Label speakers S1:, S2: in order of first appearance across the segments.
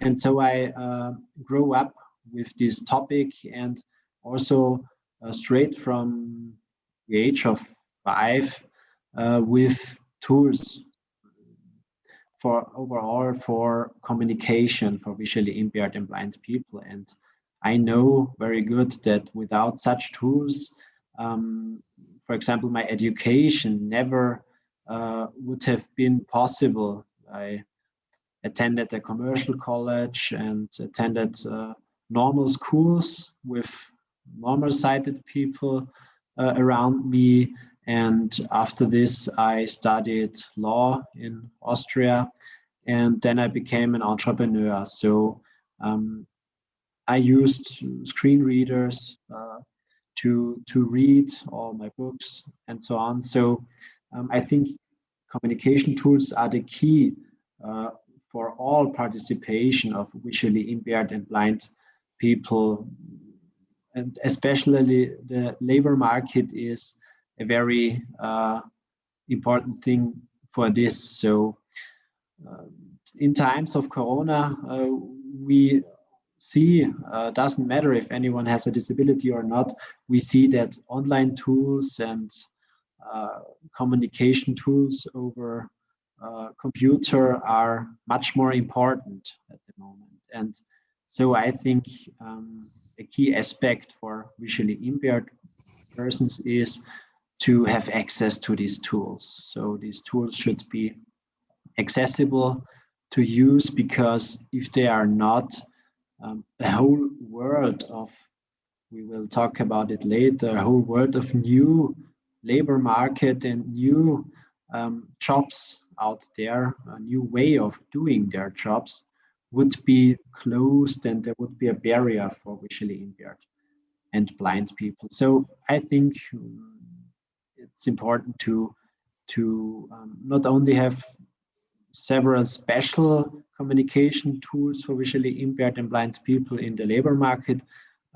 S1: And so I uh, grew up with this topic and also uh, straight from the age of five uh, with tools for overall for communication for visually impaired and blind people. And I know very good that without such tools, um, for example, my education never uh, would have been possible. I attended a commercial college and attended uh, normal schools with normal sighted people uh, around me. And after this, I studied law in Austria and then I became an entrepreneur. So um, I used screen readers uh, to, to read all my books and so on. So um, I think communication tools are the key uh, for all participation of visually impaired and blind people. And especially the labor market is a very uh, important thing for this. So uh, in times of Corona, uh, we see, uh, doesn't matter if anyone has a disability or not, we see that online tools and uh, communication tools over uh, computer are much more important at the moment. And so I think um, a key aspect for visually impaired persons is to have access to these tools. So these tools should be accessible to use because if they are not, um, a whole world of, we will talk about it later, a whole world of new labor market and new um, jobs out there, a new way of doing their jobs would be closed and there would be a barrier for visually impaired and blind people. So I think um, it's important to to um, not only have several special communication tools for visually impaired and blind people in the labor market.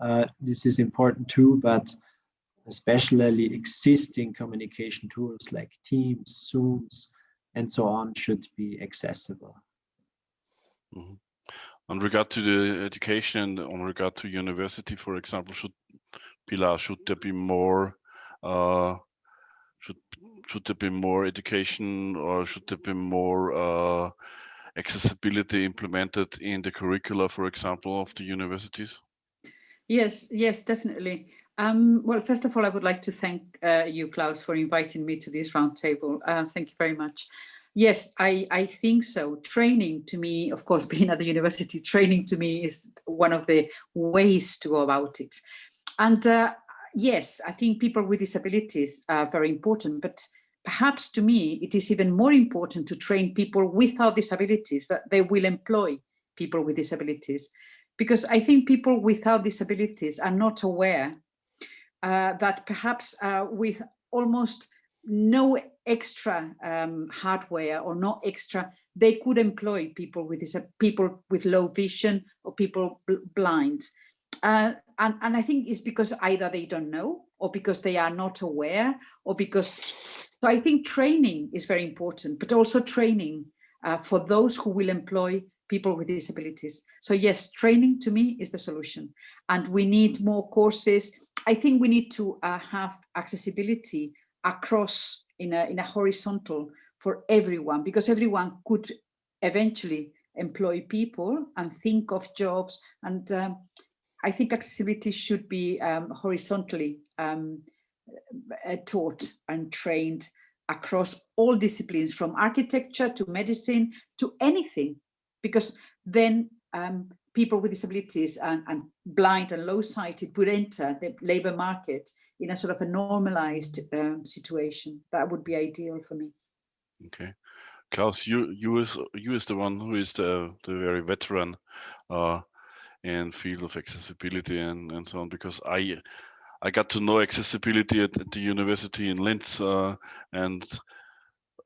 S1: Uh, this is important too, but especially existing communication tools like Teams, Zooms, and so on should be accessible.
S2: Mm -hmm. On regard to the education, on regard to university, for example, should Pilar, should there be more, uh, should should there be more education or should there be more uh, accessibility implemented in the curricula, for example, of the universities?
S3: Yes, yes, definitely. Um, well, first of all, I would like to thank uh, you, Klaus, for inviting me to this roundtable. Uh, thank you very much. Yes, I, I think so. Training to me, of course, being at the university, training to me is one of the ways to go about it. And uh, yes, I think people with disabilities are very important, but perhaps to me, it is even more important to train people without disabilities, that they will employ people with disabilities. Because I think people without disabilities are not aware that perhaps uh, with almost no extra um, hardware or no extra, they could employ people with this, people with low vision or people bl blind. Uh, and, and I think it's because either they don't know or because they are not aware or because, so I think training is very important, but also training uh, for those who will employ people with disabilities. So yes, training to me is the solution. And we need more courses. I think we need to uh, have accessibility across in a, in a horizontal for everyone, because everyone could eventually employ people and think of jobs. And um, I think accessibility should be um, horizontally um, uh, taught and trained across all disciplines from architecture to medicine to anything because then um, people with disabilities and, and, blind and low sighted would enter the labor market in a sort of a normalized um, situation. That would be ideal for me.
S2: Okay. Klaus, you you is you is the one who is the the very veteran uh, in field of accessibility and and so on because I I got to know accessibility at, at the university in Linz uh, and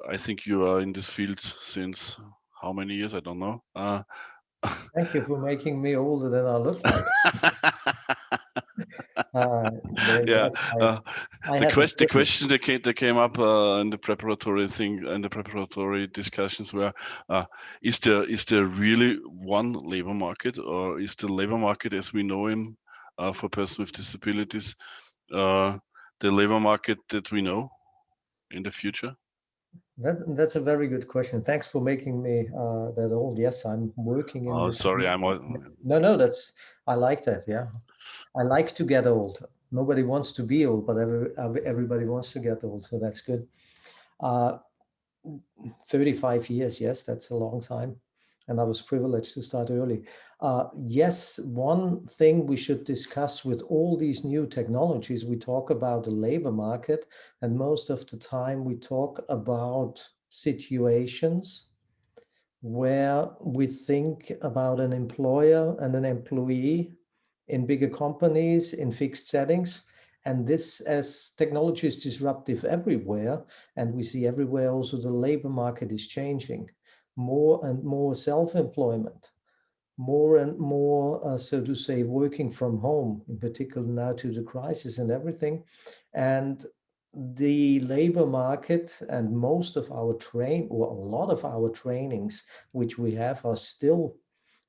S2: I think you are in this field since how many years? I don't know. Uh,
S4: Thank you for making me older than I look like.
S2: uh, yeah, uh,
S4: I
S2: the, que- the question that came, that came up uh, in the preparatory thing in the preparatory discussions were uh, is there is there really one labor market or is the labor market as we know him uh, for persons with disabilities uh, the labor market that we know in the future
S4: That's, that's a very good question. Thanks for making me uh, that old. Yes, I'm working in
S2: oh sorry i'm all,
S4: No, no, that's, I like that, yeah. I like to get old. Nobody wants to be old, but every, every- everybody wants to get old, so that's good. Uh, 35 years, yes, that's a long time. And I was privileged to start early. Uh, yes, one thing we should discuss with all these new technologies, we talk about the labor market, and most of the time we talk about situations where we think about an employer and an employee in bigger companies in fixed settings and this as technology is disruptive everywhere and we see everywhere also the labor market is changing more and more self-employment more and more uh, so to say working from home in particular now to the crisis and everything. And the labor market and most of our train or a lot of our trainings which we have are still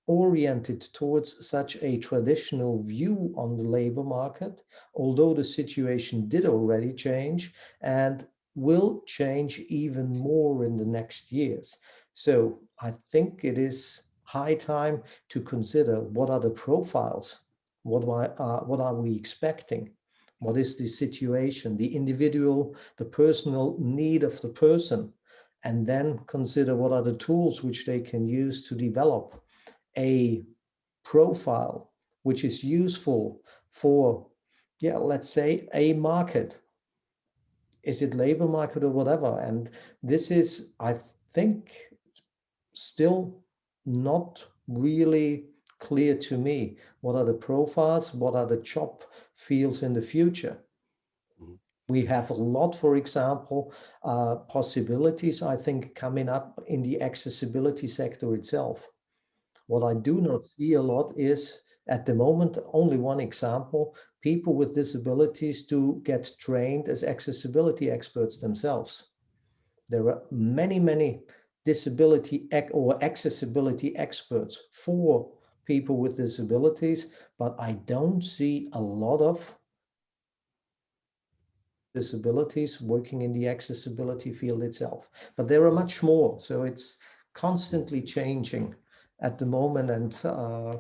S4: oriented towards such a traditional view on the labor market although the situation did already change and will change even more in the next years so i think it is high time to consider what are the profiles what are, uh, what are we expecting what is the situation, the individual, the personal need of the person, and then consider what are the tools which they can use to develop a profile which is useful for, yeah, let's say a market. Is it labor market or whatever? And this is, I think, still not really clear to me. What are the profiles? What are the job fields in the future?
S2: Mhm.
S4: We have a lot, for example, uh, possibilities, I think, coming up in the accessibility sector itself. What I do not see a lot is, at the moment, only one example, people with disabilities to get trained as accessibility experts themselves. There are many, many disability or accessibility experts for people with disabilities, but I don't see a lot of disabilities working in the accessibility field itself. But there are much more, so it's constantly changing at the moment. And uh,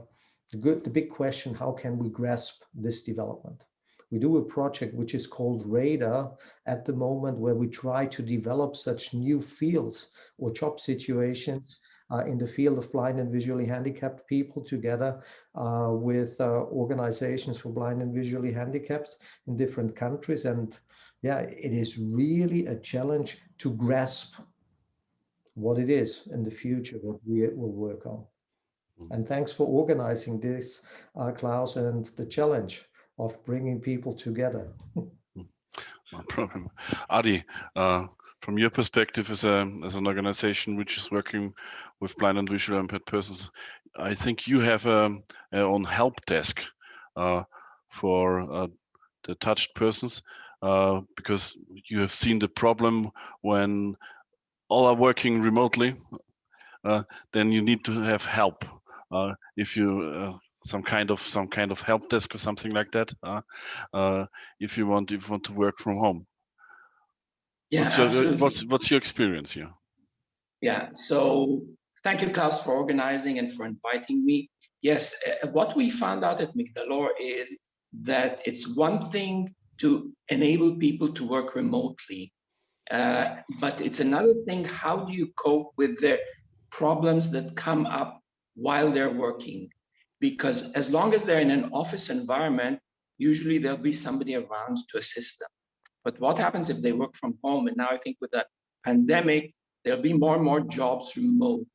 S4: the good, the big question: How can we grasp this development? We do a project which is called Radar at the moment, where we try to develop such new fields or job situations uh, in the field of blind and visually handicapped people together uh, with uh, organizations for blind and visually handicapped in different countries. And yeah, it is really a challenge to grasp what it is in the future, what we will work on. And thanks for organizing this, uh, Klaus, and the challenge of bringing people together.
S2: no problem adi uh, from your perspective as a as an organization which is working with blind and visually impaired persons i think you have a, a own help desk uh, for uh, the touched persons uh, because you have seen the problem when all are working remotely uh, then you need to have help uh, if you some kind of some kind of help desk or something like that uh, uh, if you want if you want to work from home
S5: Yeah,
S2: what's your what's your experience here
S5: Yeah, so thank you, Klaus, for organizing and for inviting me. Yes, uh, what we found out at Migdalor is that it's one thing to enable people to work remotely, uh, but it's another thing, how do you cope with the problems that come up while they're working? Because as long as they're in an office environment, usually there'll be somebody around to assist them. But what happens if they work from home? And now I think with the pandemic, there'll be more and more jobs remote.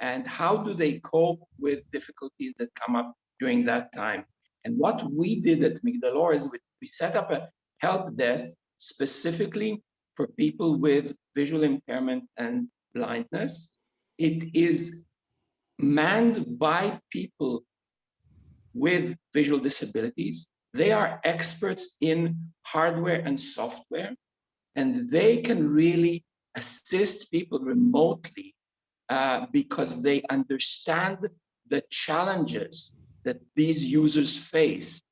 S5: And how do they cope with difficulties that come up during that time? And what we did at Migdalor is we, we set up a help desk specifically for people with visual impairment and blindness. It is manned by people with visual disabilities. They are experts in hardware and software, and they can really assist people remotely uh, because they understand the challenges that these users face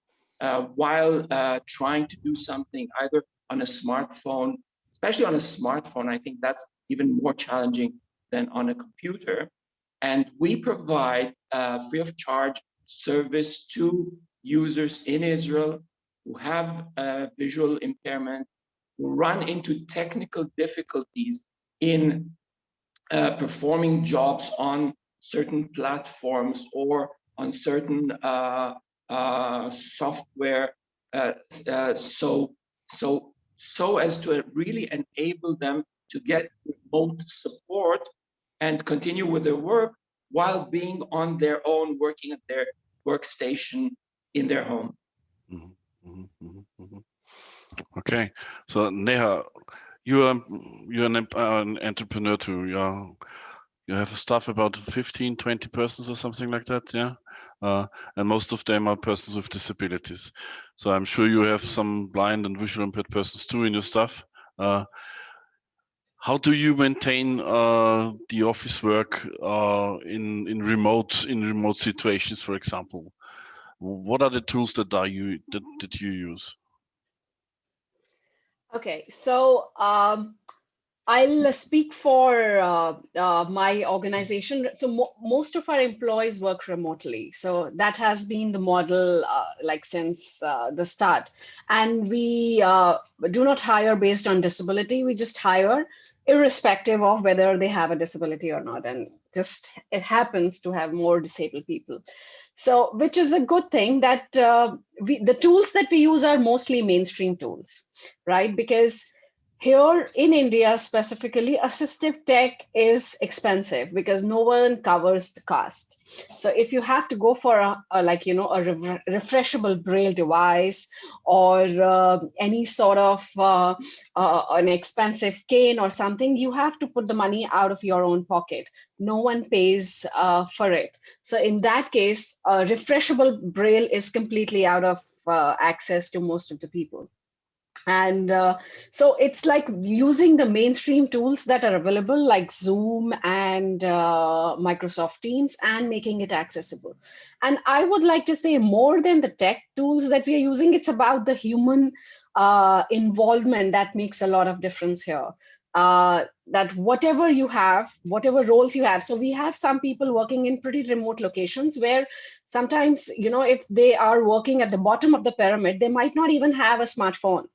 S5: uh, while uh, trying to do something either on a smartphone, especially on a smartphone. I think that's even more challenging than on a computer. And we provide uh, free of charge service to users in Israel who have visual impairment, who run into technical difficulties in uh, performing jobs on certain platforms or on certain uh, uh, software uh, uh, so so so as to really enable them to get remote support and continue with their work while being on their own working at their workstation in their home.
S2: Mm -hmm, mm -hmm, mm -hmm. okay so neha you are you're an, an entrepreneur too yeah. You have a staff about 15 20 persons or something like that yeah? Uh, and most of them are persons with disabilities. So i'm sure you have some blind and visual impaired persons too in your staff uh, how do you maintain uh, the office work uh, in in remote in remote situations for example what are the tools that are you that, that you use
S6: okay so um, I'll speak for uh, uh, my organization. So mo most of our employees work remotely. So that has been the model uh, like since uh, the start. And we uh, do not hire based on disability. We just hire irrespective of whether they have a disability or not. And just it happens to have more disabled people. So which is a good thing that uh, we, the tools that we use are mostly mainstream tools, right? Because here in India specifically, assistive tech is expensive because no one covers the cost. So if you have to go for a, a like, you know, a re refreshable braille device or uh, any sort of uh, uh, an expensive cane or something, you have to put the money out of your own pocket. No one pays uh, for it. So in that case, a refreshable braille is completely out of uh, access to most of the people and uh, so it's like using the mainstream tools that are available like zoom and uh, microsoft teams and making it accessible and i would like to say more than the tech tools that we are using it's about the human uh, involvement that makes a lot of difference here uh, that whatever you have, whatever roles you have. So we have some people working in pretty remote locations where sometimes, you know, if they are working at the bottom of the pyramid, they might not even have a smartphone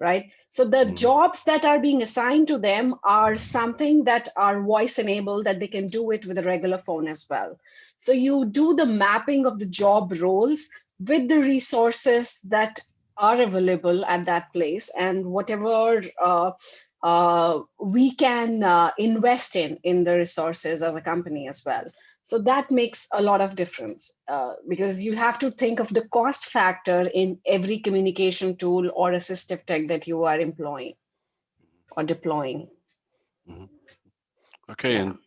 S6: right? So the mm. jobs that are being assigned to them are something that are voice enabled that they can do it with a regular phone as well. So you do the mapping of the job roles with the resources that are available at that place and whatever uh, uh, we can uh, invest in in the resources as a company as well. So that makes a lot of difference uh, because you have to think of the cost factor in every communication tool or assistive tech that you are employing or deploying.
S2: Mm -hmm. Okay, yeah. and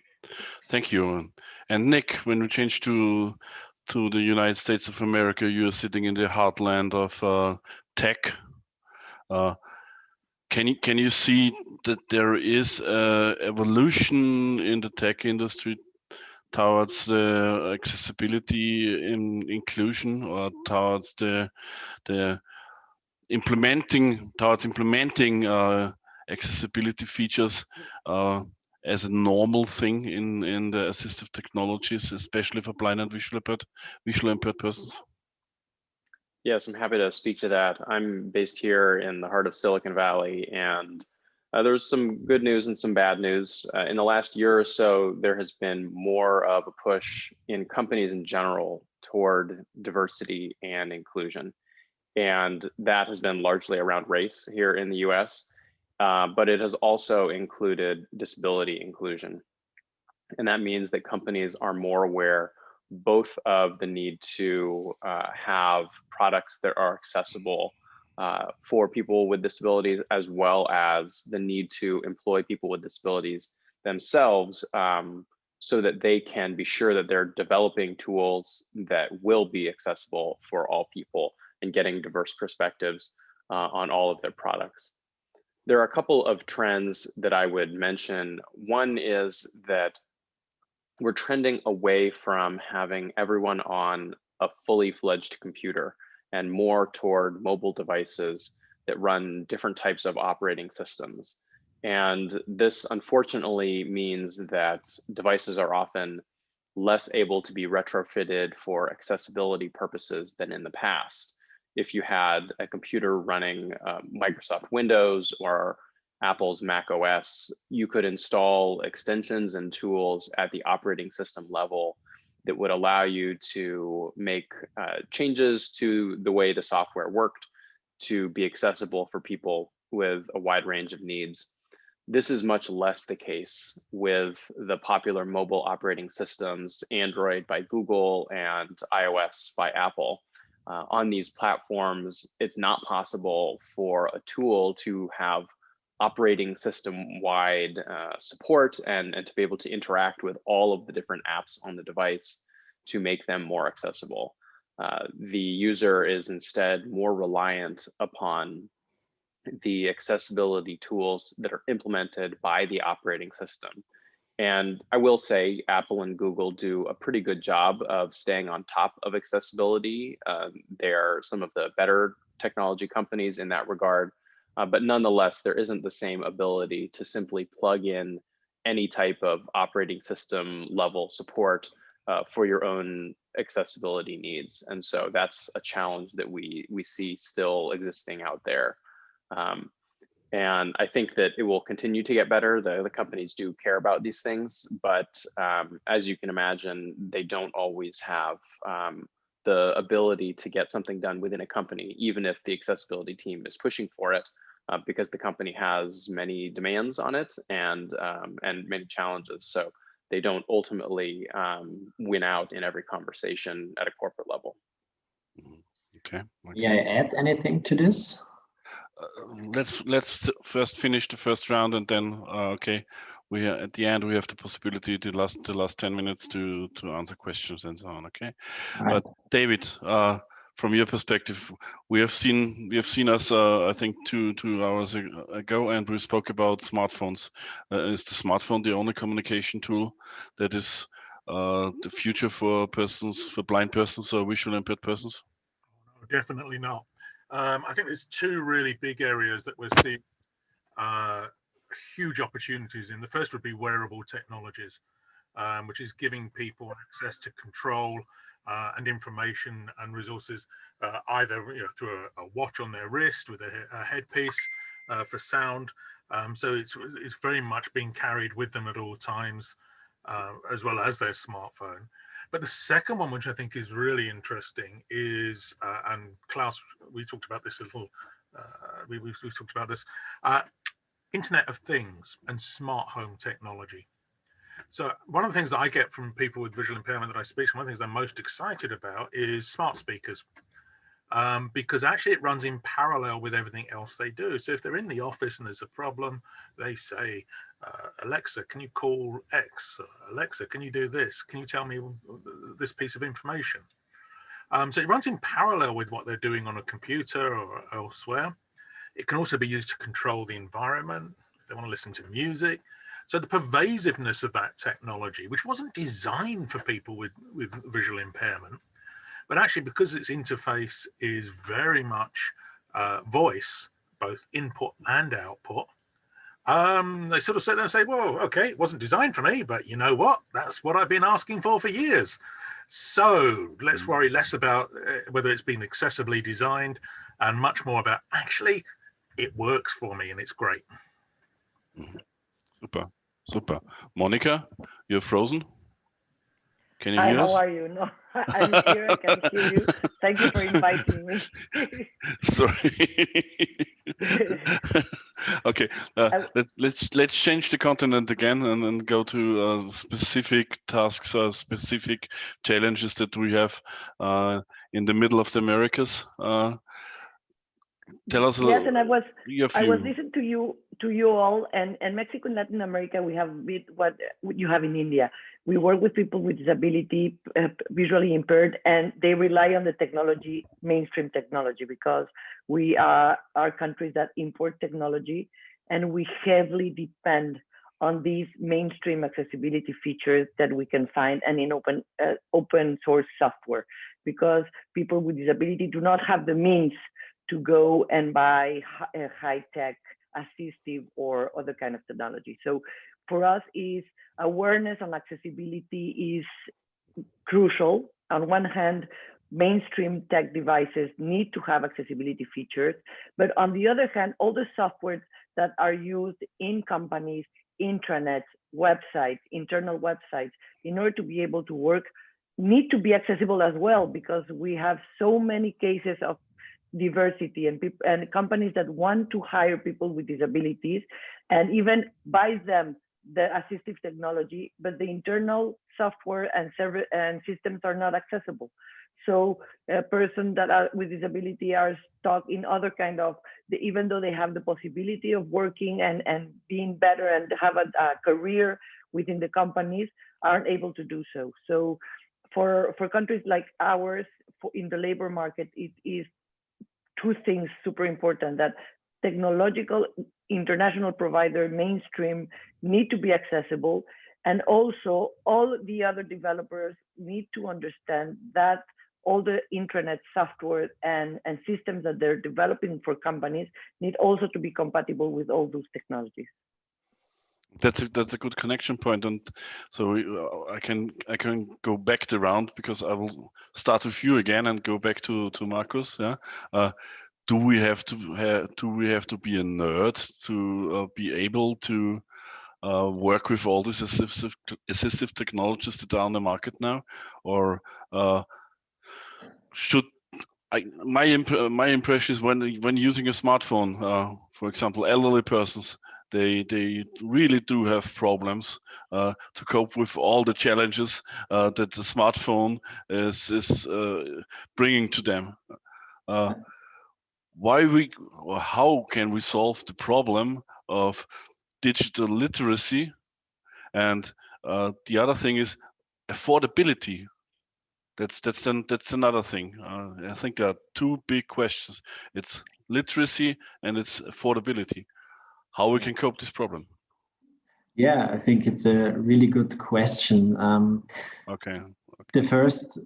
S2: thank you. And Nick, when we change to to the United States of America, you are sitting in the heartland of uh, tech. Uh, can you can you see that there is a evolution in the tech industry towards the accessibility in inclusion or towards the the implementing towards implementing uh, accessibility features uh, as a normal thing in in the assistive technologies, especially for blind and visual impaired visually impaired persons.
S7: Yes, I'm happy to speak to that. I'm based here in the heart of Silicon Valley, and uh, there's some good news and some bad news. Uh, in the last year or so, there has been more of a push in companies in general toward diversity and inclusion. And that has been largely around race here in the US, uh, but it has also included disability inclusion. And that means that companies are more aware both of the need to uh, have products that are accessible uh, for people with disabilities, as well as the need to employ people with disabilities themselves um, so that they can be sure that they're developing tools that will be accessible for all people, and getting diverse perspectives uh, on all of their products. There are a couple of trends that I would mention. One is that we're trending away from having everyone on a fully fledged computer and more toward mobile devices that run different types of operating systems. And this unfortunately means that devices are often less able to be retrofitted for accessibility purposes than in the past. If you had a computer running uh, Microsoft Windows or Apple's Mac OS, you could install extensions and tools at the operating system level that would allow you to make uh, changes to the way the software worked to be accessible for people with a wide range of needs. This is much less the case with the popular mobile operating systems, Android by Google and iOS by Apple. Uh, on these platforms, it's not possible for a tool to have operating system wide uh, support and, and to be able to interact with all of the different apps on the device to make them more accessible. Uh, the user is instead more reliant upon the accessibility tools that are implemented by the operating system. And I will say Apple and Google do a pretty good job of staying on top of accessibility. Um, they're some of the better technology companies in that regard. Uh, but nonetheless, there isn't the same ability to simply plug in any type of operating system level support uh, for your own accessibility needs. And so that's a challenge that we, we see still existing out there. Um, and I think that it will continue to get better. The, the companies do care about these things, but um, as you can imagine, they don't always have um, the ability to get something done within a company, even if the accessibility team is pushing for it, uh, because the company has many demands on it and um, and many challenges. So they don't ultimately um, win out in every conversation at a corporate level.
S2: Okay.
S1: May I add anything to this?
S2: Uh, let's let's first finish the first round and then uh, okay we are at the end we have the possibility to last the last 10 minutes to to answer questions and so on okay
S1: Right.
S2: but david uh from your perspective we have seen we have seen us uh, i think two two hours ago and we spoke about smartphones uh, is the smartphone the only communication tool that is uh the future for persons for blind persons or visually impaired persons
S8: Definitely not. Um, I think there's two really big areas that we're seeing uh, huge opportunities in. The first would be wearable technologies, um, which is giving people access to control uh, and information and resources, uh, either you know, through a, a watch on their wrist with a, a headpiece uh, for sound. Um, so it's it's very much being carried with them at all times, uh, as well as their smartphone. But the second one, which I think is really interesting, is uh, and Klaus, we talked about this a little. Uh, we, we've talked about this. Internet of Things and smart home technology. So one of the things that I get from people with visual impairment that I speak to, one of the things they're most excited about is smart speakers. Um, because actually it runs in parallel with everything else they do. So if they're in the office and there's a problem, they say, uh, Alexa, can you call X? Alexa, can you do this? Can you tell me this piece of information? Um, so it runs in parallel with what they're doing on a computer or elsewhere. It can also be used to control the environment if they want to listen to music. So the pervasiveness of that technology, which wasn't designed for people with, with visual impairment, but actually because its interface is very much uh, voice, both input and output, um, they sort of sit there and say, well, okay, it wasn't designed for me, but you know what? That's what I've been asking for for years. So let's worry less about uh, whether it's been accessibly designed and much more about actually it works for me and it's great.
S2: Super, super. Monica, you're frozen. Can you
S9: Hi,
S2: hear
S9: how
S2: us?
S9: are you? No, I'm here. I can hear you. Thank you for inviting me.
S2: Sorry. okay, uh,
S9: I-
S2: let, let's let's change the continent again and then go to uh, specific tasks or specific challenges that we have uh, in the middle of the Americas. Tell us a little.
S9: Yes, and I was I was listening to you to you all, and and Mexico and Latin America we have bit what you have in India. we work with people with disability, uh, visually impaired, and they rely on the technology, mainstream technology, because we are, are countries that import technology and we heavily depend on these mainstream accessibility features that we can find and in open uh, open source software because people with disability do not have the means to go and buy uh, high tech assistive or other kind of technology. So for us is awareness on accessibility is crucial. On one hand mainstream tech devices need to have accessibility features but on the other hand all the software that are used in companies intranets, websites, internal websites, in order to be able to work, need to be accessible as well, because we have so many cases of diversity and people and companies that want to hire people with disabilities and even buy them the assistive technology, but the internal software and server and systems are not accessible. So a person that are with disability are stuck in other kind of, even though they have the possibility of working and, and being better and have a, a career within the companies, aren't able to do so. So for, for countries like ours, for, in the labor market, it is two things super important that technological international provider mainstream need to be accessible and also all the other developers need to understand that all the intranet software and, and systems that they're developing for companies need also to be compatible with all those technologies.
S2: That's a, that's a good connection point, and so uh, I can I can go back the round because I will start with you again and go back to to Marcus. Yeah, uh, do we have to do we have to be a nerd to uh, be able to uh, work with all these assistive assistive technologies that are on the market now, or uh, should I, my imp my impression is when when using a smartphone, uh, for example, elderly persons, they they really do have problems uh, to cope with all the challenges uh, that the smartphone is is uh, bringing to them. Uh, why we how can we solve the problem of digital literacy? And uh, the other thing is affordability that's that's then that's another thing. Uh, I think there are two big questions. It's literacy and it's affordability. How we can cope this problem?
S1: Yeah, I think it's a really good question. Um,
S2: okay. okay.
S1: The first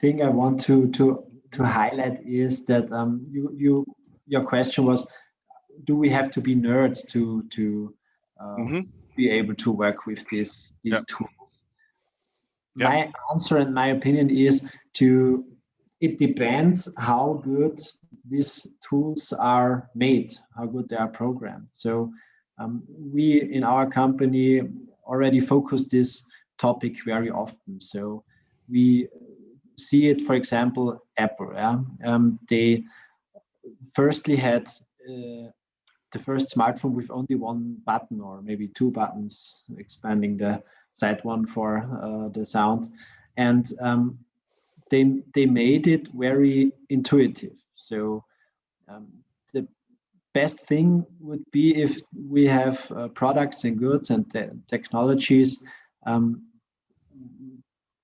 S1: thing I want to to to highlight is that um, you you your question was, do we have to be nerds to to uh, mm -hmm. be able to work with these these yeah. tools? yeah. my answer and my opinion is to it depends how good these tools are made how good they are programmed so um, we in our company already focus this topic very often so we see it for example apple yeah? um, they firstly had uh, the first smartphone with only one button or maybe two buttons expanding the side one for uh, the sound. And um, they, they made it very intuitive. So um, the best thing would be if we have uh, products and goods and te technologies um,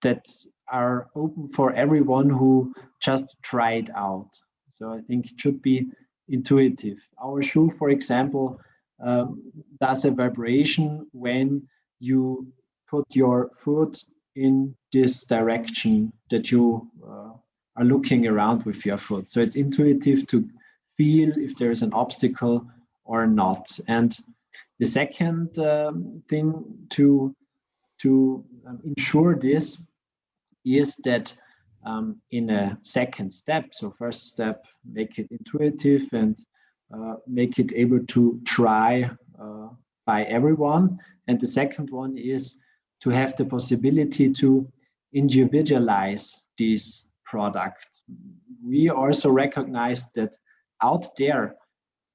S1: that are open for everyone who just try it out. So I think it should be intuitive. Our shoe, for example, um, does a vibration when you put your foot in this direction that you uh, are looking around with your foot. So it's intuitive to feel if there is an obstacle or not. And the second um, thing to, to um, ensure this is that um, in a second step, so first step, make it intuitive and uh, make it able to try uh, by everyone. And the second one is to have the possibility to individualize this product. We also recognize that out there,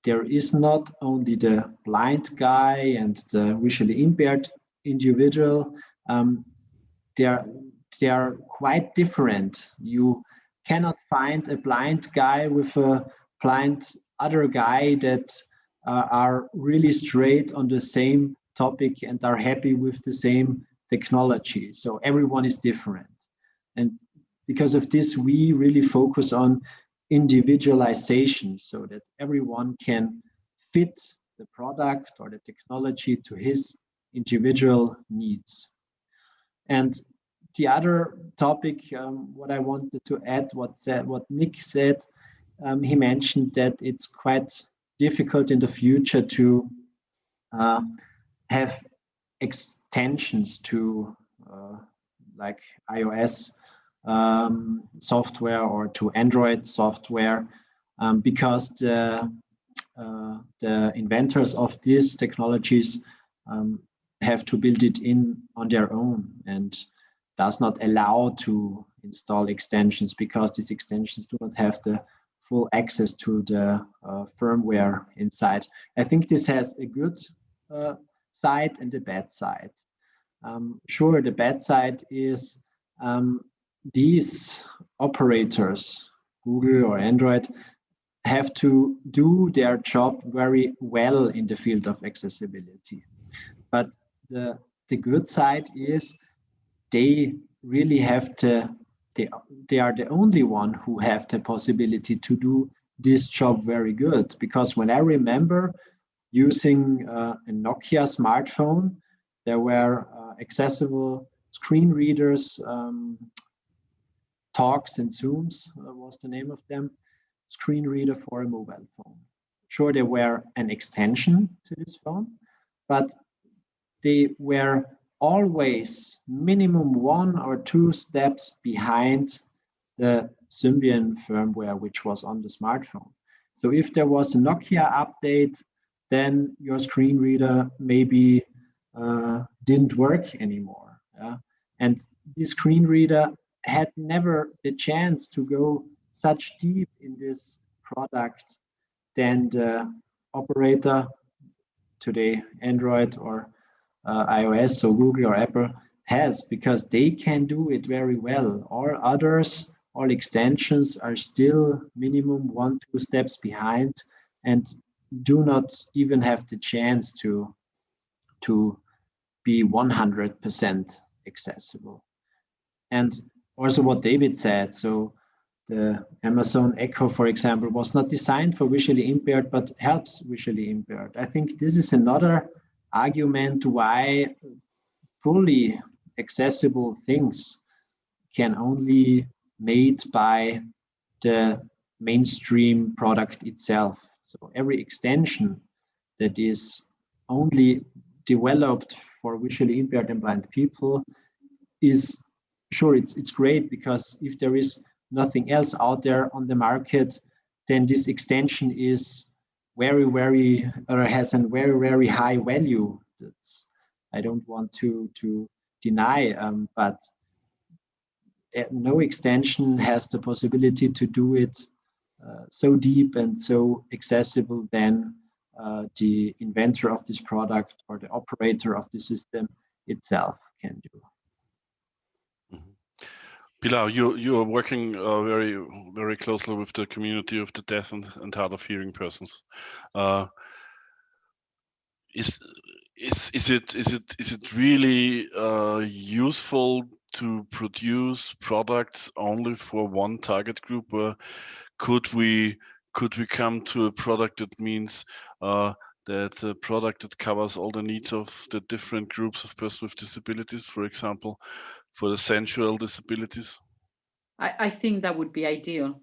S1: there is not only the blind guy and the visually impaired individual, um, they're, they're quite different. You cannot find a blind guy with a blind other guy that uh, are really straight on the same topic and are happy with the same technology. So everyone is different. And because of this, we really focus on individualization so that everyone can fit the product or the technology to his individual needs. And the other topic, um, what I wanted to add, what said, what Nick said, um, he mentioned that it's quite difficult in the future to uh, have extensions to uh, like iOS um, software or to Android software um, because the uh, the inventors of these technologies um, have to build it in on their own and does not allow to install extensions because these extensions do not have the full access to the uh, firmware inside. I think this has a good uh, side and the bad side. Um, sure, the bad side is um, these operators, Google or Android, have to do their job very well in the field of accessibility. But the, the good side is they really have to, they, they are the only one who have the possibility to do this job very good. Because when I remember using uh, a Nokia smartphone, there were uh, accessible screen readers, um, talks and Zooms uh, was the name of them, screen reader for a mobile phone. Sure, they were an extension to this phone, but they were always minimum one or two steps behind the Symbian firmware, which was on the smartphone. So if there was a Nokia update, then your screen reader maybe uh, didn't work anymore. Yeah? And the screen reader had never the chance to go such deep in this product than the operator today, Android or uh, iOS, so Google or Apple has, because they can do it very well. All others, all extensions are still minimum one, two steps behind and do not even have the chance to, to be 100% accessible. And also what David said, so the Amazon Echo, for example, was not designed for visually impaired, but helps visually impaired. I think this is another argument why fully accessible things can only made by the mainstream product itself. So every extension that is only developed for visually impaired and blind people is sure it's it's great because if there is nothing else out there on the market, then this extension is very, very, or has a very, very high value. That's, I don't want to, to deny, um, but eh, no extension has the possibility to do it so deep and so accessible than uh, the inventor of this product or the operator of the system itself can do.
S2: Pilar, you you are working uh, very very closely with the community of the deaf and, and hard of hearing persons. Uh, is is is it is it is it really uh, useful to produce products only for one target group? Could we could we come to a product that means uh, that a product that covers all the needs of the different groups of persons with disabilities, for example, for the sensual disabilities?
S3: I, I think that would be ideal.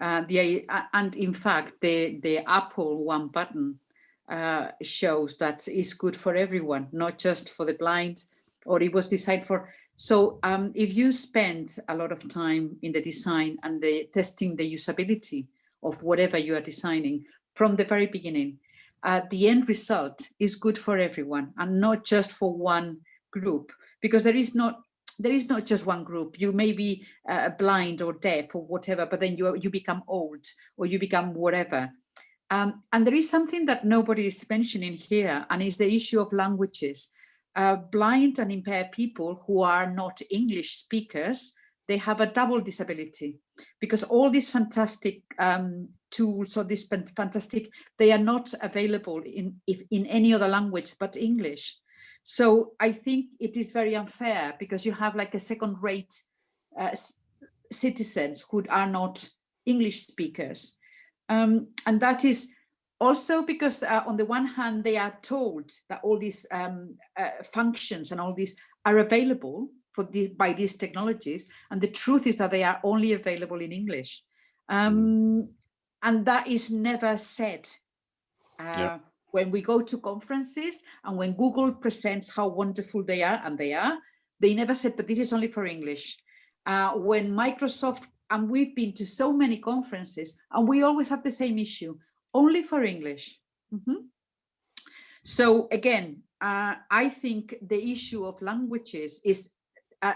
S3: Uh, the uh, and in fact, the the Apple one button uh, shows that is good for everyone, not just for the blind, or it was designed for. So um, if you spend a lot of time in the design and the testing the usability of whatever you are designing from the very beginning, uh, the end result is good for everyone and not just for one group because there is not there is not just one group. You may be uh, blind or deaf or whatever, but then you, you become old or you become whatever. Um, and there is something that nobody is mentioning here, and is the issue of languages. Blind and impaired people who are not English speakers, they have a double disability because all these fantastic um, tools or this fantastic, they are not available in, if, in any other language but English. So I think it is very unfair because you have like a second rate uh, citizens who are not English speakers. Um, and that is also because uh, on the one hand, they are told that all these um, uh, functions and all these are available for the, by these technologies. And the truth is that they are only available in English. Um, and that is never said. Uh, yeah. When we go to conferences and when Google presents how wonderful they are, and they are, they never said that this is only for English. Uh, when Microsoft, and we've been to so many conferences, and we always have the same issue, only for English. Mm -hmm. So again, uh, I think the issue of languages is a,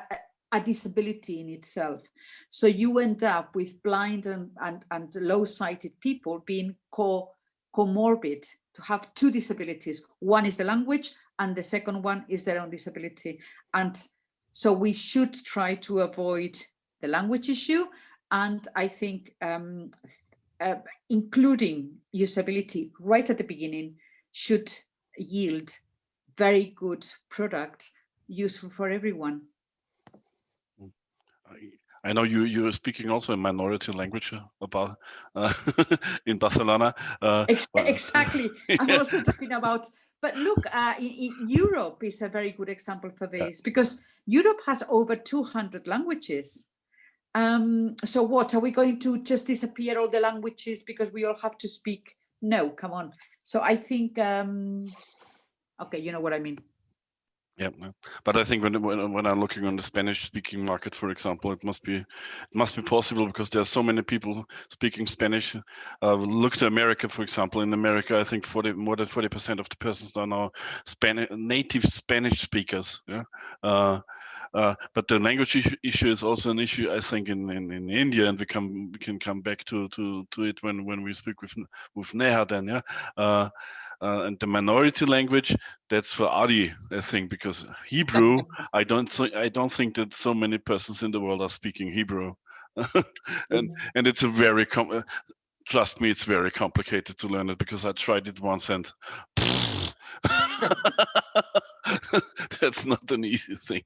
S3: a, disability in itself. So you end up with blind and, and, and low-sighted people being co comorbid to have two disabilities. One is the language and the second one is their own disability. And so we should try to avoid the language issue. And I think um, uh, including usability right at the beginning should yield very good products useful for everyone.
S2: I know you you are speaking also in minority language about uh, in Barcelona. Uh,
S3: exactly. I'm also talking about. But look, uh, in, in Europe is a very good example for this because Europe has over 200 languages. Um, so what, are we going to just disappear all the languages because we all have to speak? No, come on. So I think, um, okay, you know what I mean.
S2: Yeah, but I think when, when I'm looking on the Spanish-speaking market, for example, it must be it must be possible because there are so many people speaking Spanish. Uh, look to America, for example. In America, I think 40 more than 40 percent of the persons are now Spanish native Spanish speakers. Yeah. Uh, uh, but the language issue, is also an issue, I think, in, in, in India, and we come we can come back to to to it when when we speak with with Neha. Then, yeah. Uh, uh, and the minority language that's for Adi, I think, because Hebrew, I don't think I don't think that so many persons in the world are speaking Hebrew, and and it's a very com trust me, it's very complicated to learn it because I tried it once and that's not an easy thing.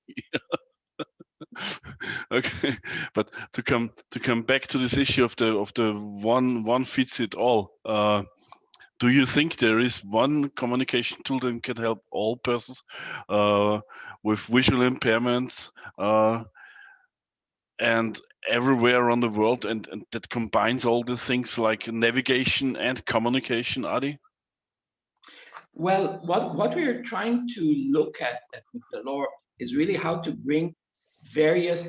S2: okay, but to come to come back to this issue of the of the one one fits it all. Uh, do you think there is one communication tool that can help all persons uh, with visual impairments uh, and everywhere around the world and, and, that combines all the things like navigation and communication, Adi?
S5: Well, what, what we're trying to look at at Migdalor is really how to bring various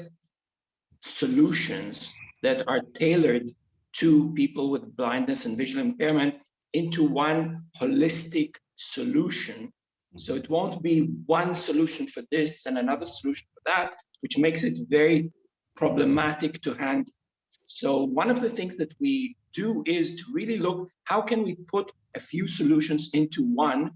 S5: solutions that are tailored to people with blindness and visual impairment into one holistic solution. So it won't be one solution for this and another solution for that, which makes it very problematic to handle. So one of the things that we do is to really look, how can we put a few solutions into one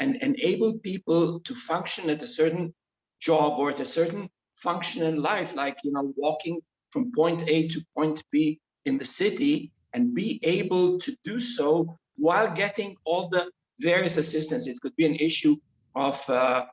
S5: and enable people to function at a certain job or at a certain function in life, like, you know, walking from point A to point B in the city and be able to do so while getting all the various assistance. It could be an issue of, uh,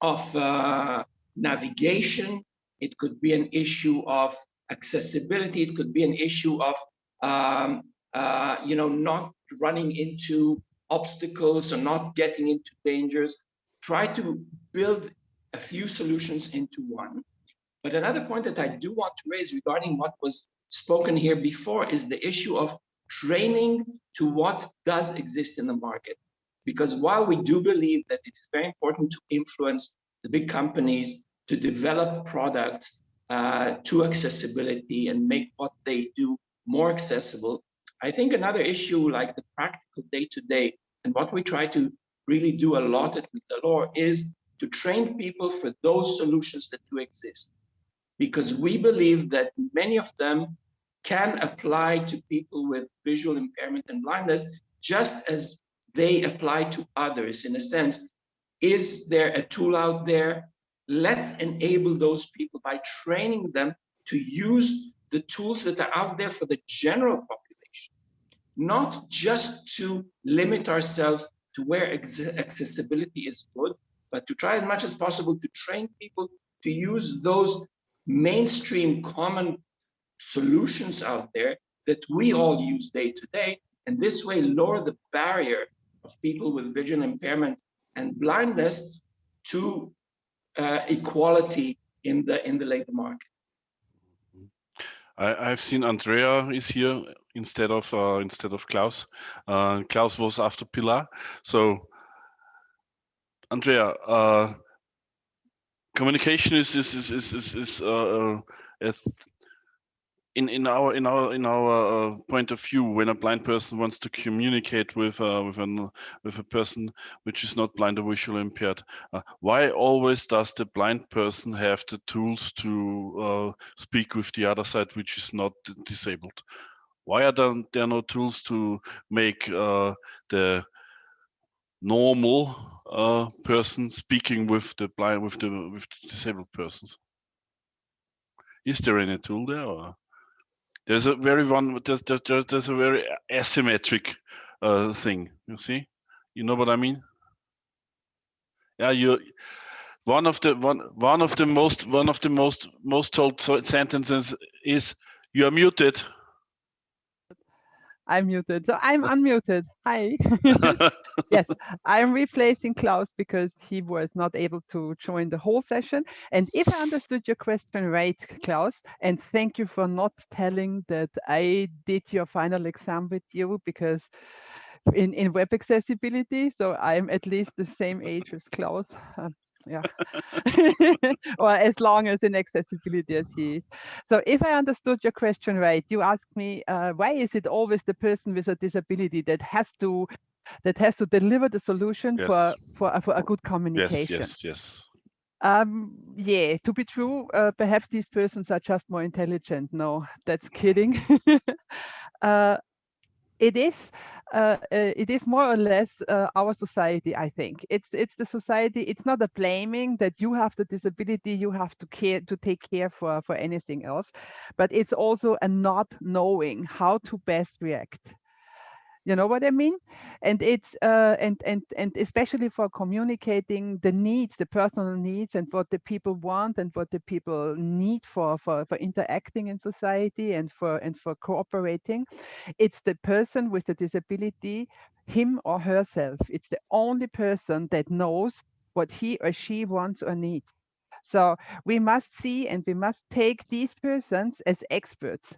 S5: of uh, navigation. It could be an issue of accessibility. It could be an issue of, um, uh, you know, not running into obstacles or not getting into dangers. Try to build a few solutions into one. But another point that I do want to raise regarding what was spoken here before is the issue of training to what does exist in the market. Because while we do believe that it is very important to influence the big companies to develop products uh, to accessibility and make what they do more accessible, I think another issue like the practical day-to-day -day, and what we try to really do a lot at Migdalor is to train people for those solutions that do exist. Because we believe that many of them can apply to people with visual impairment and blindness just as they apply to others in a sense. Is there a tool out there? Let's enable those people by training them to use the tools that are out there for the general population, not just to limit ourselves to where accessibility is good, but to try as much as possible to train people to use those mainstream common solutions out there that we all use day to day, and this way lower the barrier of people with vision impairment and blindness to uh, equality in the in the labor market.
S2: I, have seen Andrea is here instead of uh, instead of Klaus. Uh, Klaus was after Pilar. So Andrea, uh, communication is is is is is, is uh, uh in in our in our in our uh, point of view when a blind person wants to communicate with uh, with an with a person which is not blind or visually impaired uh, why always does the blind person have the tools to uh, speak with the other side which is not disabled? Why are there, there no tools to make uh, the normal uh, person speaking with the blind with the with the disabled persons. Is there any tool there or? there's a very one there's there's, there's a very asymmetric uh, thing you see? You know what i mean? Yeah you one of the one one of the most one of the most most told sentences is you are muted
S10: I'm muted. So I'm unmuted. Hi. yes, I'm replacing Klaus because he was not able to join the whole session. And if I understood your question right, Klaus, and thank you for not telling that I did your final exam with you because in, in web accessibility, so I'm at least the same age as Klaus. Uh, yeah. Or as long as in accessibility as he is so if i understood your question right you asked me uh, why is it always the person with a disability that has to that has to deliver the solution yes. for for for a good communication?
S2: yes yes yes.
S10: Um yeah to be true uh, perhaps these persons are just more intelligent. No that's kidding. Uh it is uh, uh, it is more or less uh, our society i think. It's it's the society it's not a blaming that you have the disability you have to care to take care for for anything else but it's also a not knowing how to best react you know what i mean? And it's uh, and and and especially for communicating the needs the personal needs and what the people want and what the people need for for for interacting in society and for and for cooperating it's the person with the disability him or herself. It's the only person that knows what he or she wants or needs. So we must see and we must take these persons as experts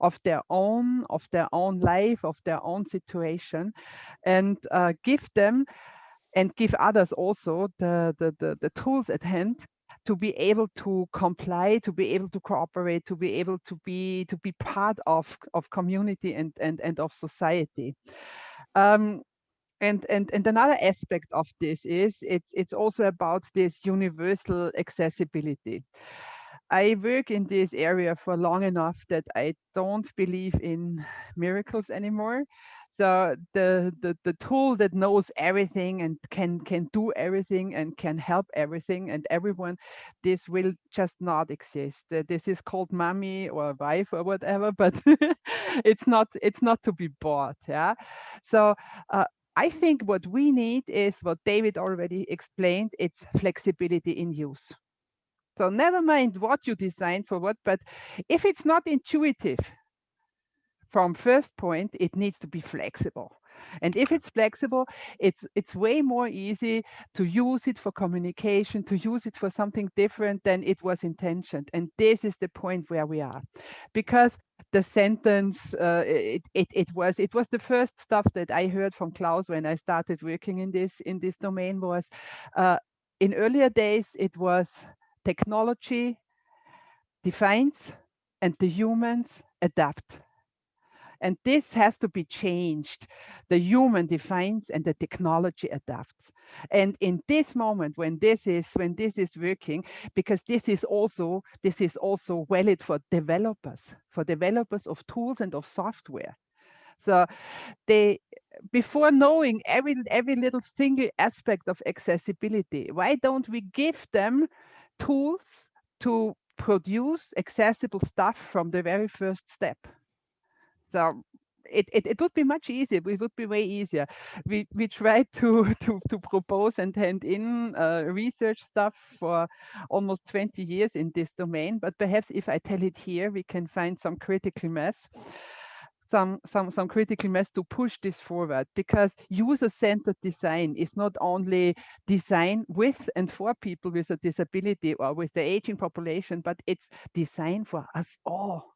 S10: of their own of their own life of their own situation and uh, give them and give others also the, the, the the tools at hand to be able to comply to be able to cooperate to be able to be to be part of of community and and and of society. Um, and and and another aspect of this is it's it's also about this universal accessibility I work in this area for long enough that I don't believe in miracles anymore. So the, the the tool that knows everything and can can do everything and can help everything and everyone, this will just not exist. This is called mommy or wife or whatever, but it's not it's not to be bought. Yeah. So uh, I think what we need is what David already explained. It's flexibility in use. So never mind what you design for what, but if it's not intuitive from first point, it needs to be flexible. And if it's flexible, it's it's way more easy to use it for communication, to use it for something different than it was intentioned. And this is the point where we are, because the sentence uh, it, it it was it was the first stuff that I heard from Klaus when I started working in this in this domain was uh, in earlier days it was technology defines and the humans adapt. And this has to be changed. The human defines and the technology adapts. And in this moment, when this is when this is working, because this is also this is also valid for developers, for developers of tools and of software. So they before knowing every every little single aspect of accessibility, why don't we give them tools to produce accessible stuff from the very first step. So it, it, it would be much easier. It would be way easier. We we tried to to to propose and hand in uh, research stuff for almost 20 years in this domain. But perhaps if I tell it here, we can find some critical mass some some some critical mass to push this forward because user-centered design is not only design with and for people with a disability or with the aging population but it's design for us all.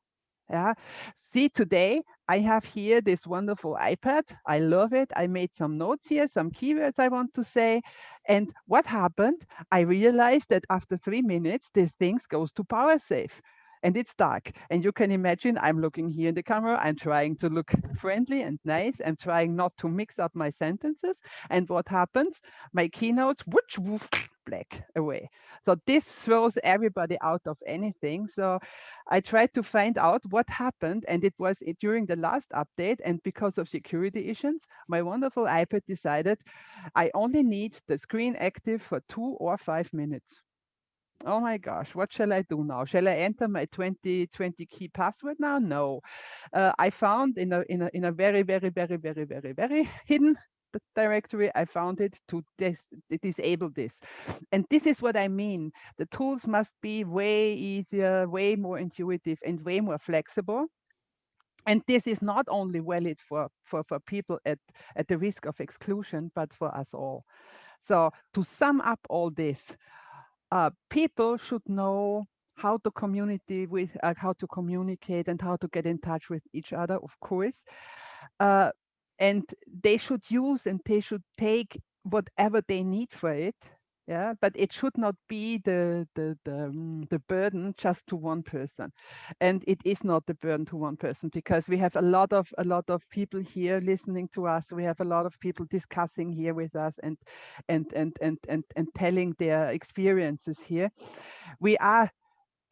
S10: Yeah? See today i have here this wonderful ipad. I love it. I made some notes here some keywords i want to say. And what happened? I realized that after three minutes this thing goes to power save and it's dark. And you can imagine I'm looking here in the camera, I'm trying to look friendly and nice. I'm trying not to mix up my sentences. And what happens? My keynotes, whoosh, woof, black away. So this throws everybody out of anything. So I tried to find out what happened. And it was during the last update. And because of security issues, my wonderful iPad decided I only need the screen active for two or five minutes oh my gosh, what shall I do now? Shall I enter my 2020 key password now? No. Uh, I found in a, in a, in a very, very, very, very, very, very hidden directory, I found it to dis disable this. And this is what I mean. The tools must be way easier, way more intuitive and way more flexible. And this is not only valid for, for, for people at, at the risk of exclusion, but for us all. So to sum up all this, uh, people should know how to communicate with uh, how to communicate and how to get in touch with each other of course. Uh, and they should use and they should take whatever they need for it yeah but it should not be the the the, um, the burden just to one person. And it is not the burden to one person because we have a lot of a lot of people here listening to us. We have a lot of people discussing here with us and and and and and, and telling their experiences here. We are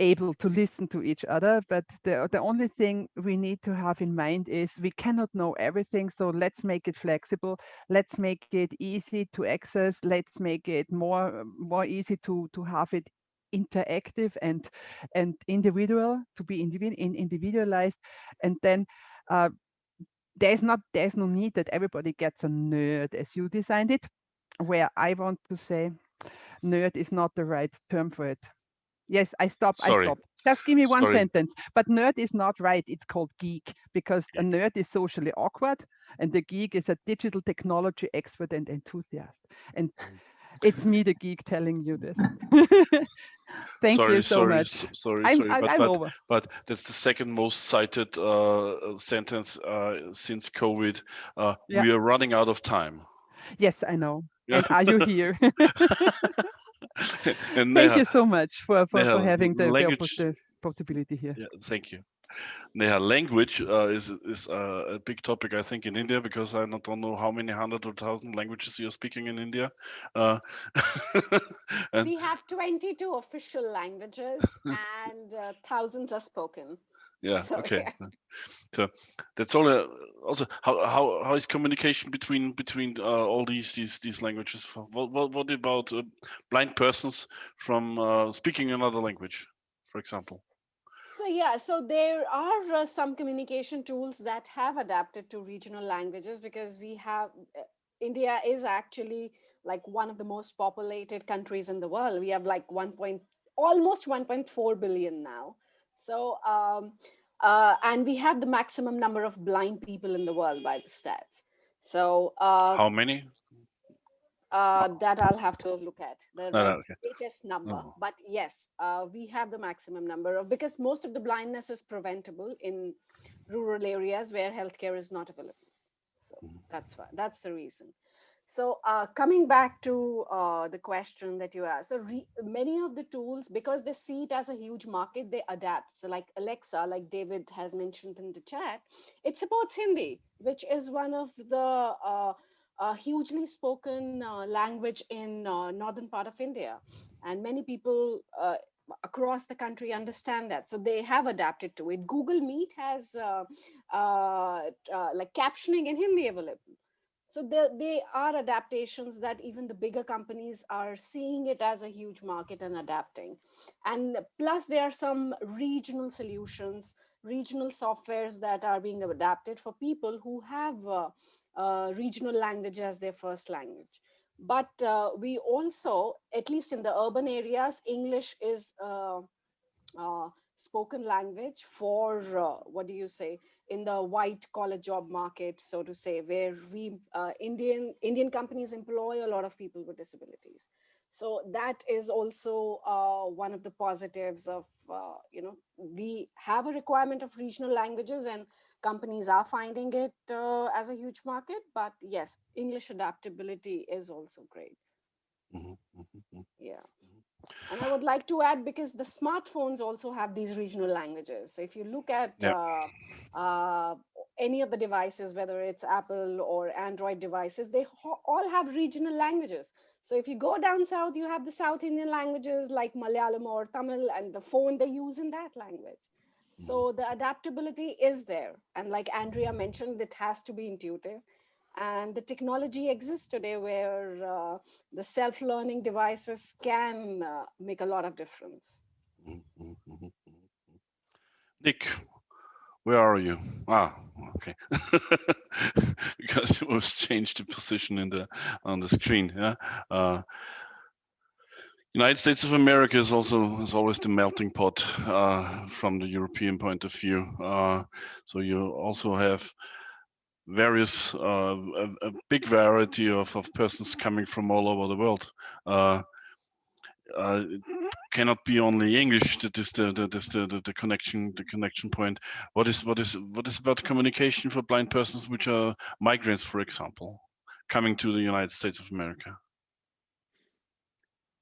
S10: able to listen to each other. But the, the only thing we need to have in mind is we cannot know everything. So let's make it flexible. Let's make it easy to access. Let's make it more, more easy to, to have it interactive and and individual to be individual individualized and then uh, there's not there's no need that everybody gets a nerd as you designed it where i want to say nerd is not the right term for it Yes, I stop.
S2: Sorry.
S10: I stop. Just give me one
S2: Sorry.
S10: sentence. But nerd is not right. It's called geek because a nerd is socially awkward and the geek is a digital technology expert and enthusiast. And
S2: Mm.
S10: it's me, the geek, telling you this. Thank
S2: sorry,
S10: you so
S2: sorry,
S10: much.
S2: sorry,
S10: I'm,
S2: sorry, but,
S10: I'm
S2: but, but that's the second most cited uh, sentence uh, since COVID. Uh,
S10: Yeah.
S2: We are running out of time.
S10: Yes, I know.
S2: Yeah.
S10: And are you here?
S2: and
S10: Thank
S2: Neha,
S10: you so much for, for, for having the, the
S2: language-
S10: oppossi- possibility here.
S2: Yeah, thank you. Neha, language uh, is is uh, a big topic, I think, in India because I not- don't know how many hundred or thousand languages you're speaking in India. Uh,
S6: we have 22 official languages and uh, thousands are spoken.
S2: Yeah,
S6: so,
S2: okay.
S6: yeah.
S2: So that's all. Uh, also, how how how is communication between between uh, all these these these languages? What what what about uh, blind persons from uh, speaking another language, for example?
S6: So yeah, so there are uh, some communication tools that have adapted to regional languages because we have uh, India is actually like one of the most populated countries in the world. We have like 1. Point, almost 1.4 billion now. So um, uh, and we have the maximum number of blind people in the world by the stats. So uh,
S2: How many?
S6: uh, that I'll have to look at the
S2: No, no, okay.
S6: latest number.
S2: No.
S6: But yes, uh, we have the maximum number of because most of the blindness is preventable in rural areas where healthcare is not available. So
S2: Mm-hmm.
S6: that's why that's the reason. So uh, coming back to uh, the question that you asked, so many of the tools, because they see it as a huge market, they adapt. So like Alexa, like David has mentioned in the chat, it supports Hindi, which is one of the uh, uh, hugely spoken uh, language in uh, northern part of India. And many people uh, across the country understand that. So they have adapted to it. Google Meet has uh, uh, uh, like captioning in Hindi available. So they are adaptations that even the bigger companies are seeing it as a huge market and adapting. And plus there are some regional solutions regional softwares that are being adapted for people who have uh, uh, regional language as their first language. But uh, we also, at least in the urban areas, English is uh, spoken language for, what do you say, in the white collar job market, so to say, where we Indian Indian companies employ a lot of people with disabilities. So that is also uh, one of the positives of, uh, you know, we have a requirement of regional languages and companies are finding it uh, as a huge market, but yes, English adaptability is also great.
S2: Mm -hmm, mm -hmm.
S6: Yeah. And I would like to add because the smartphones also have these regional languages. So if you look at
S2: yeah.
S6: uh, uh, any of the devices, whether it's Apple or Android devices, they all have regional languages. So if you go down south, you have the South Indian languages like Malayalam or Tamil, and the phone they use in that language. So
S2: Mm-hmm.
S6: the adaptability is there. And like Andrea mentioned, it has to be intuitive. And the technology exists today where uh, the self-learning devices can uh, make a lot of difference.
S2: Mm -hmm, mm -hmm. Nick, where are you? Ah, okay. because you was changed the position in the on the screen. Yeah. Uh, United States of America is also is always the melting pot uh, from the European point of view. Uh, so you also have various uh, a, a, big variety of, of persons coming from all over the world. Uh, uh, cannot be only English. That is the, the, the, the, the connection the connection point. What is what is what is about communication for blind persons which are migrants, for example, coming to the United States of America?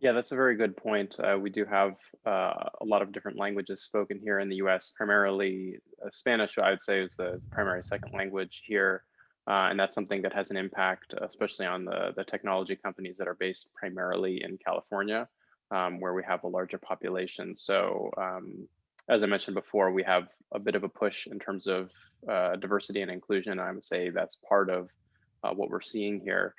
S7: Yeah, that's a very good point. Uh, we do have uh, a lot of different languages spoken here in the US, primarily uh, Spanish, I would say is the primary second language here. Uh, and that's something that has an impact, especially on the, the technology companies that are based primarily in California, um, where we have a larger population. So um, as I mentioned before, we have a bit of a push in terms of uh, diversity and inclusion. I would say that's part of uh, what we're seeing here.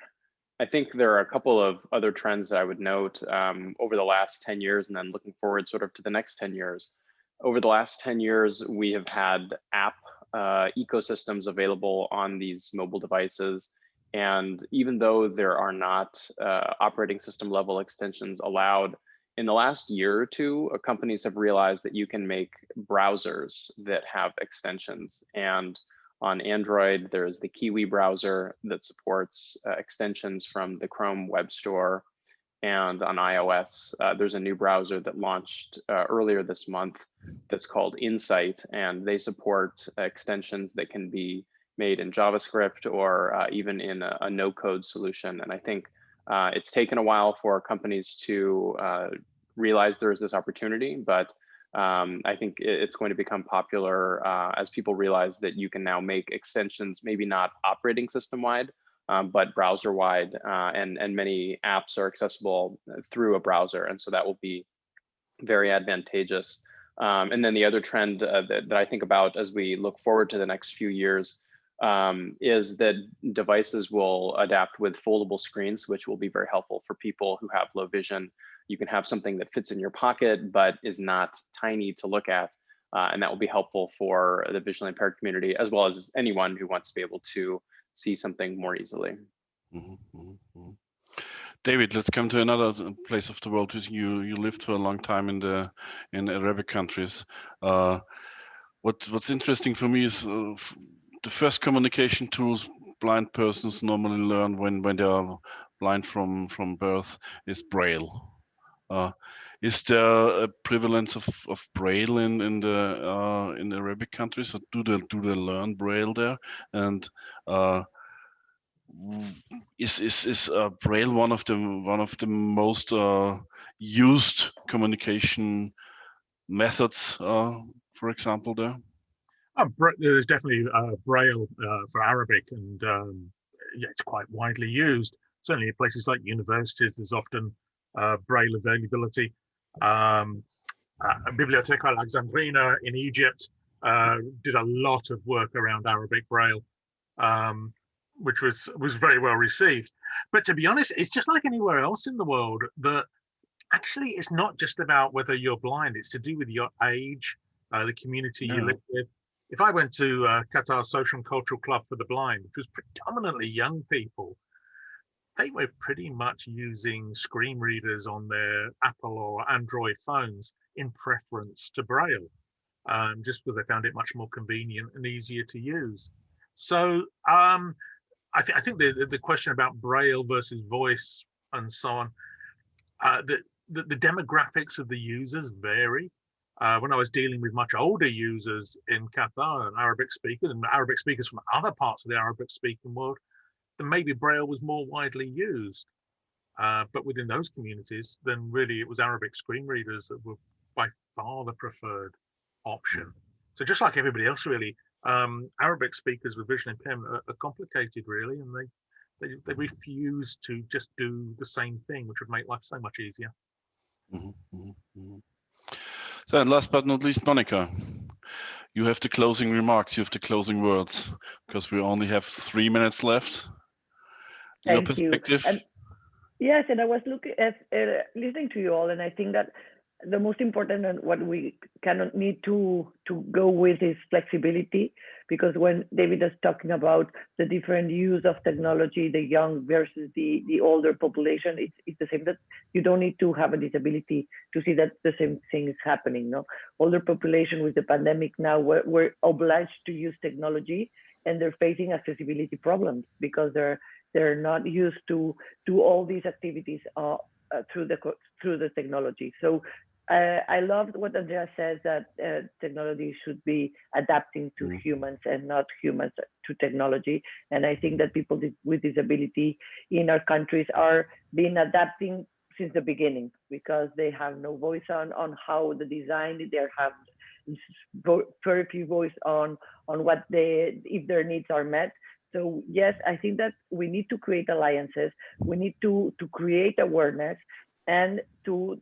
S7: I think there are a couple of other trends that I would note um, over the last 10 years and then looking forward sort of to the next 10 years. Over the last 10 years, we have had app uh, ecosystems available on these mobile devices. And even though there are not uh, operating system level extensions allowed, in the last year or two, uh, companies have realized that you can make browsers that have extensions. And on Android, there's the Kiwi browser that supports uh, extensions from the Chrome Web Store. And on iOS, uh, there's a new browser that launched uh, earlier this month that's called Insight, and they support extensions that can be made in JavaScript or uh, even in a, a no-code solution. And I think uh, it's taken a while for companies to uh, realize there's this opportunity, but um, I think it's going to become popular uh, as people realize that you can now make extensions, maybe not operating system wide, um, but browser wide, uh, and, and many apps are accessible through a browser. And so that will be very advantageous. Um, and then the other trend uh, that, that I think about as we look forward to the next few years um, is that devices will adapt with foldable screens, which will be very helpful for people who have low vision you can have something that fits in your pocket, but is not tiny to look at. Uh, and that will be helpful for the visually impaired community, as well as anyone who wants to be able to see something more easily.
S2: Mm -hmm, mm -hmm. David, let's come to another place of the world. You you lived for a long time in the in Arabic countries. Uh, what what's interesting for me is uh, the first communication tools blind persons normally learn when when they are blind from from birth is Braille. Uh, is there a prevalence of, of Braille in in the uh, in the Arabic countries? Or do they do they learn Braille there? And uh, is is is uh, Braille one of the one of the most uh, used communication methods, uh, for example, there?
S8: there's definitely Braille for Arabic, and um, yeah, it's quite widely used. Certainly, in places like universities, there's often uh, Braille availability. Um, uh, Biblioteca Alexandrina in Egypt uh, did a lot of work around Arabic Braille, um, which was was very well received. But to be honest, it's just like anywhere else in the world that actually it's not just about whether you're blind, it's to do with your age, uh, the community you live with. If I went to uh, Qatar Social and Cultural Club for the Blind, which was predominantly young people, they were pretty much using screen readers on their Apple or Android phones in preference to Braille, um, just because they found it much more convenient and easier to use. So um, I, th I think the, the, question about Braille versus voice and so on, uh, the, the, the demographics of the users vary. Uh, when I was dealing with much older users in Qatar and Arabic speakers and Arabic speakers from other parts of the Arabic speaking world, then maybe Braille was more widely used. Uh, but within those communities, then really it was Arabic screen readers that were by far the preferred option. So just like everybody else, really, um, Arabic speakers with vision impairment are, are complicated, really, and they, they they refuse to just do the same thing, which would make life so much easier.
S2: Mhm, mhm, mhm. So, and last but not least, Monica, you have the closing remarks, you have the closing words, because we only have three minutes left. Your
S9: Thank you.
S2: perspective.
S9: And yes, and I was looking at uh, listening to you all, and I think that the most important and what we cannot need to to go with is flexibility, because when David is talking about the different use of technology, the young versus the the older population, it's it's the same. That you don't need to have a disability to see that the same thing is happening. No, older population with the pandemic now we're, we're obliged to use technology, and they're facing accessibility problems because they're they're not used to do all these activities uh, uh, through the through the technology. So uh, I loved what Andrea says that uh, technology should be adapting to
S2: Mm.
S9: humans and not humans to technology. And I think that people with disability in our countries are being adapting since the beginning because they have no voice on on how the design they have very few voice on on what they if their needs are met so yes i think that we need to create alliances. We need to to create awareness and to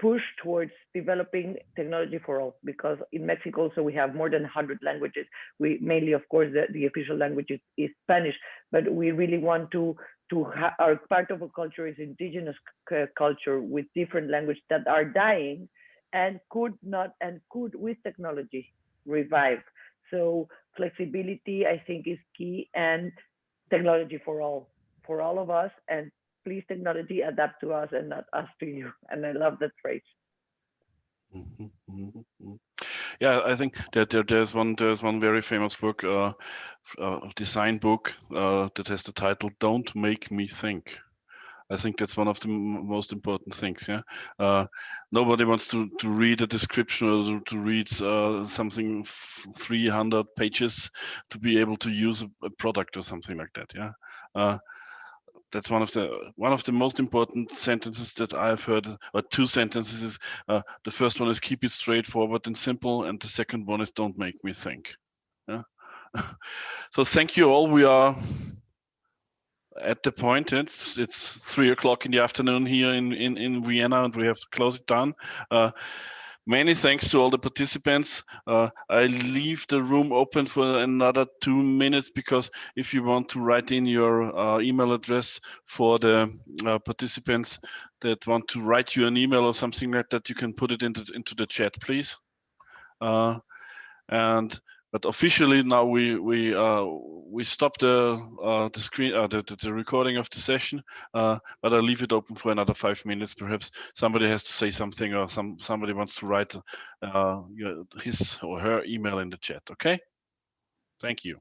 S9: push towards developing technology for all because in mexico also we have more than 100 languages. We mainly of course the, the official language is, is spanish but we really want to to our part of a culture is indigenous culture with different languages that are dying and could not and could with technology revive. So flexibility i think is key and technology for all for all of us and please technology adapt to us and not us to you and i love that phrase
S2: Mhm, mhm, mhm. Yeah, I think that there, there's one there's one very famous book, uh, uh, design book uh, that has the title "Don't Make Me Think." I think that's one of the most important things. Yeah, uh, nobody wants to to read a description or to, to read uh, something f- 300 pages to be able to use a, a product or something like that. Yeah. Uh, that's one of the one of the most important sentences that I've heard, or two sentences is uh, the first one is keep it straightforward and simple, and the second one is don't make me think. Yeah. so thank you all. We are at the point. It's it's three o'clock in the afternoon here in in in Vienna, and we have to close it down. Uh, many thanks to all the participants. Uh, I leave the room open for another two minutes because if you want to write in your uh, email address for the uh, participants that want to write you an email or something like that, you can put it into into the chat, please. Uh, and but officially now we we uh, we stop the uh, the screen uh, the, the recording of the session. Uh, but I'll leave it open for another five minutes. Perhaps somebody has to say something or some somebody wants to write uh, his or her email in the chat. Okay. Thank you.